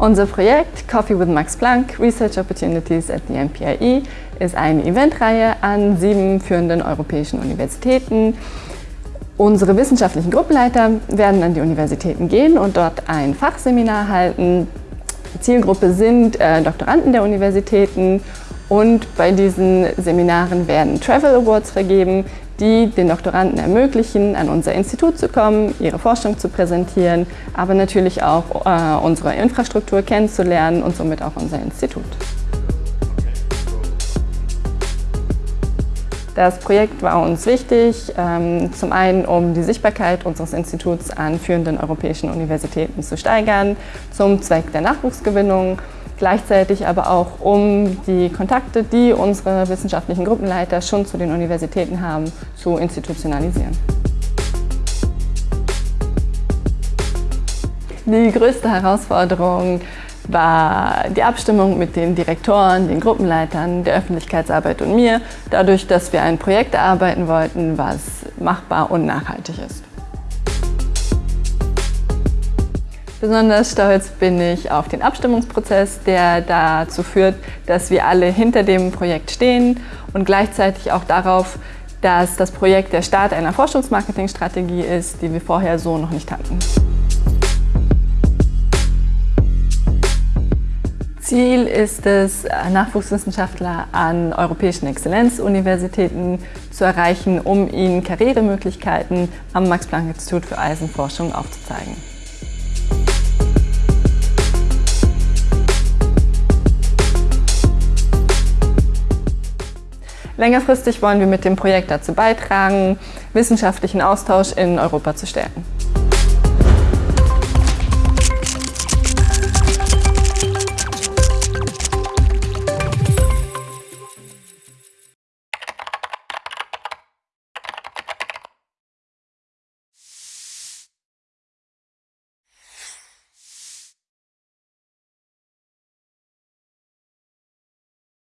Unser Projekt Coffee with Max Planck Research Opportunities at the MPIE ist eine Eventreihe an sieben führenden europäischen Universitäten. Unsere wissenschaftlichen Gruppenleiter werden an die Universitäten gehen und dort ein Fachseminar halten. Zielgruppe sind äh, Doktoranden der Universitäten und bei diesen Seminaren werden Travel Awards vergeben, die den Doktoranden ermöglichen, an unser Institut zu kommen, ihre Forschung zu präsentieren, aber natürlich auch äh, unsere Infrastruktur kennenzulernen und somit auch unser Institut. Das Projekt war uns wichtig, ähm, zum einen um die Sichtbarkeit unseres Instituts an führenden europäischen Universitäten zu steigern, zum Zweck der Nachwuchsgewinnung gleichzeitig aber auch um die Kontakte, die unsere wissenschaftlichen Gruppenleiter schon zu den Universitäten haben, zu institutionalisieren. Die größte Herausforderung war die Abstimmung mit den Direktoren, den Gruppenleitern, der Öffentlichkeitsarbeit und mir, dadurch, dass wir ein Projekt erarbeiten wollten, was machbar und nachhaltig ist. Besonders stolz bin ich auf den Abstimmungsprozess, der dazu führt, dass wir alle hinter dem Projekt stehen und gleichzeitig auch darauf, dass das Projekt der Start einer Forschungsmarketingstrategie ist, die wir vorher so noch nicht hatten. Ziel ist es, Nachwuchswissenschaftler an europäischen Exzellenzuniversitäten zu erreichen, um ihnen Karrieremöglichkeiten am Max-Planck-Institut für Eisenforschung aufzuzeigen. Längerfristig wollen wir mit dem Projekt dazu beitragen, wissenschaftlichen Austausch in Europa zu stärken.